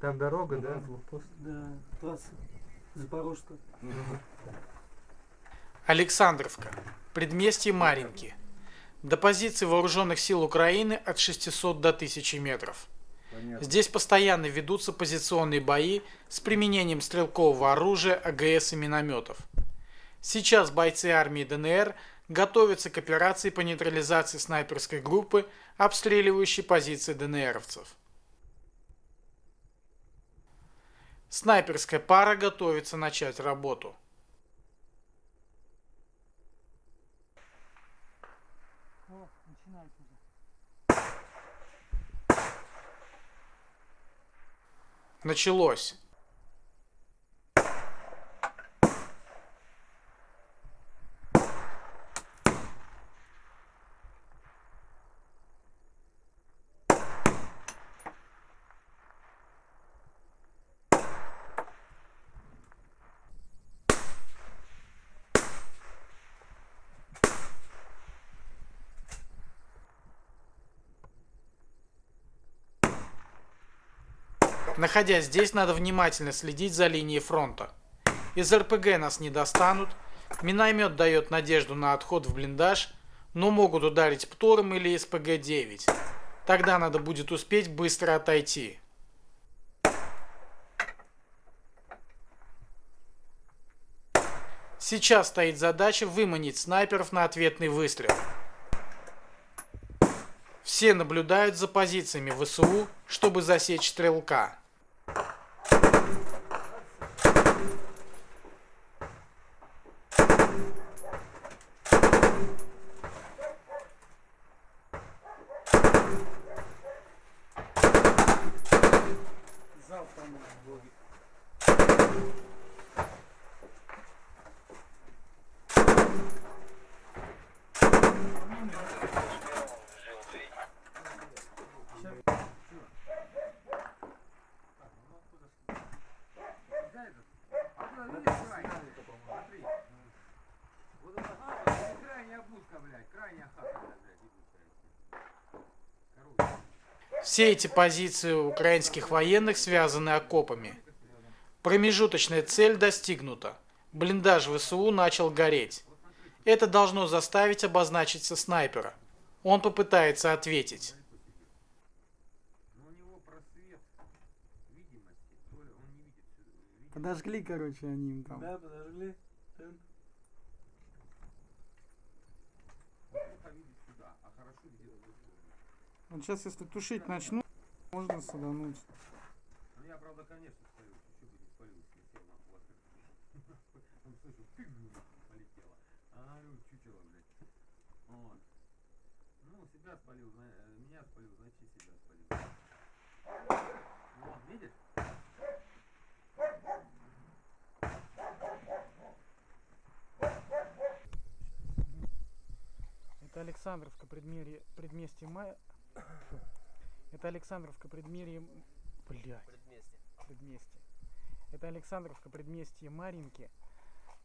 Там дорога, да? Блокпост. Да, трасса Запорожская. Александровка. Предместье Маринки. До позиций вооруженных сил Украины от 600 до 1000 метров. Здесь постоянно ведутся позиционные бои с применением стрелкового оружия, АГС и минометов. Сейчас бойцы армии ДНР готовятся к операции по нейтрализации снайперской группы, обстреливающей позиции ДНРовцев. Снайперская пара готовится начать работу. Началось. Находясь здесь, надо внимательно следить за линией фронта. Из РПГ нас не достанут, миномет дает надежду на отход в блиндаж, но могут ударить ПТОРом или СПГ-9. Тогда надо будет успеть быстро отойти. Сейчас стоит задача выманить снайперов на ответный выстрел. Все наблюдают за позициями ВСУ, чтобы засечь стрелка. Зал там был. Вот это хата, крайняя будка, блядь, крайняя хата, блядь, ебучая. Короче, Все эти позиции украинских военных связаны окопами. Промежуточная цель достигнута. Блиндаж ВСУ начал гореть. Это должно заставить обозначиться снайпера. Он попытается ответить. у него просвет видимости, то ли он не видит. видимости. Подожгли, короче, они им там. Да, подожгли. Вот сейчас, если тушить начну, можно садануть. Ну я, правда, конечно, спалил. Чуть бы не спалил, если сел на пластик. Он слышал, ты полетела. А, чучело, блядь. Вот. Ну, себя спалил, меня спалил, значит себя спалил. Вот, видишь? Это Александровка, предместье, предместье Мая... Это Александровка, предместье... Блядь. Предместье. Это Александровка, предместье Маринки.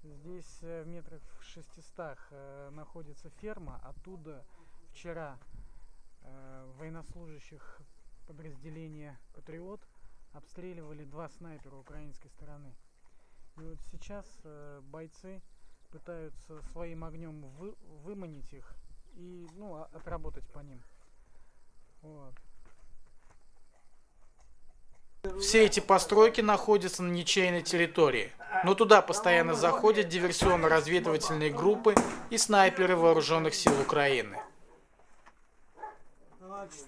Здесь э, в метрах в 600 э, находится ферма. Оттуда вчера э, военнослужащих подразделения «Патриот» обстреливали два снайпера украинской стороны. И вот сейчас бойцы пытаются своим огнем вы- выманить их и ну, отработать по ним. Вот. Все эти постройки находятся на ничейной территории, но туда постоянно заходят диверсионно-разведывательные группы и снайперы вооруженных сил Украины. А, чуть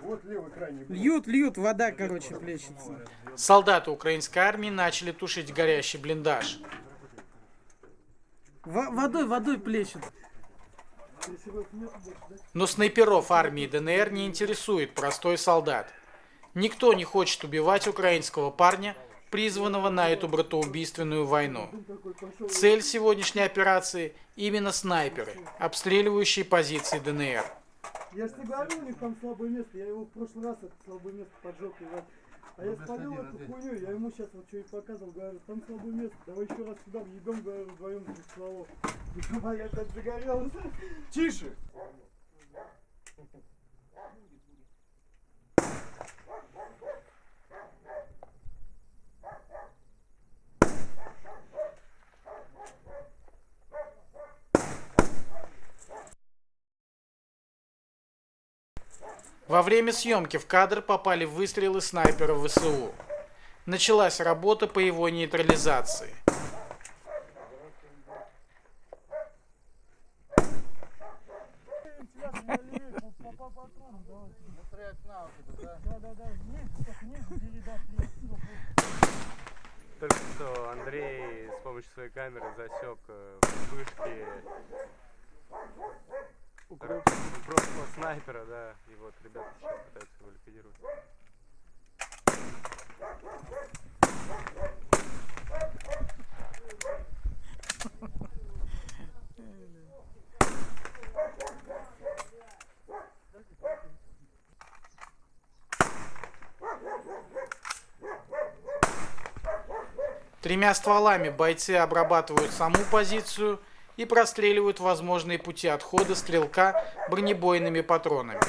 Вот левый крайний. блок. Льют, льют, вода, короче, плещется. Солдаты украинской армии начали тушить горящий блиндаж. Во- водой, водой плещет. Но снайперов армии ДНР не интересует простой солдат. Никто не хочет убивать украинского парня, призванного на эту братоубийственную войну. Цель сегодняшней операции – именно снайперы, обстреливающие позиции ДНР. Я ж тебе говорю, у них там слабое место. Я его в прошлый раз это слабое место поджег. Иван. А я спалил эту хуйню, я ему сейчас вот что и показывал, говорю, там слабое место, давай еще раз сюда въебем, говорю, вдвоем без стволов. Я опять загорелся. Тише! Во время съемки в кадр попали выстрелы снайпера ВСУ. Началась работа по его нейтрализации. Только что Андрей с помощью своей камеры засек э, вспышки укропного снайпера, да, и вот ребята сейчас пытаются его ликвидировать. Тремя стволами бойцы обрабатывают саму позицию и простреливают возможные пути отхода стрелка бронебойными патронами.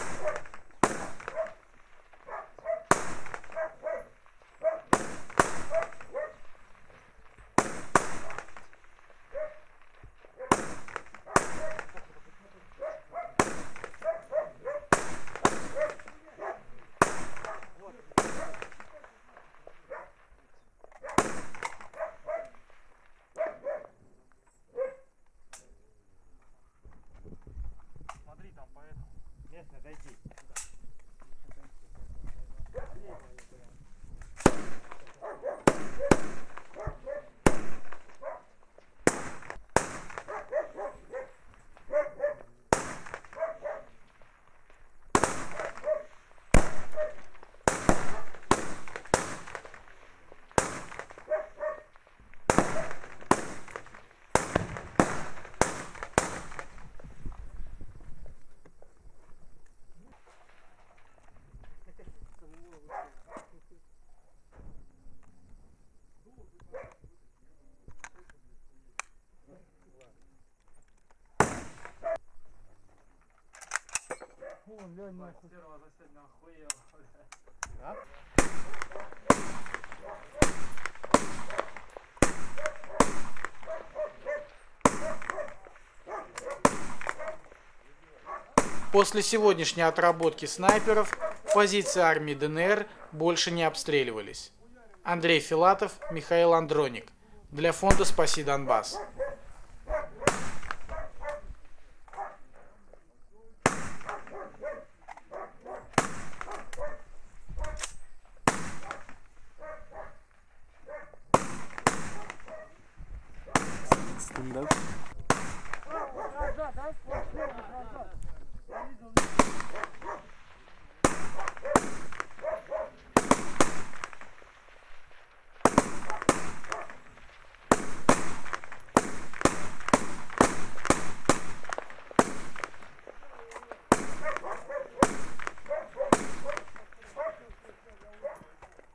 После сегодняшней отработки снайперов позиции армии ДНР больше не обстреливались. Андрей Филатов, Михаил Андроник. Для фонда «Спаси Донбасс».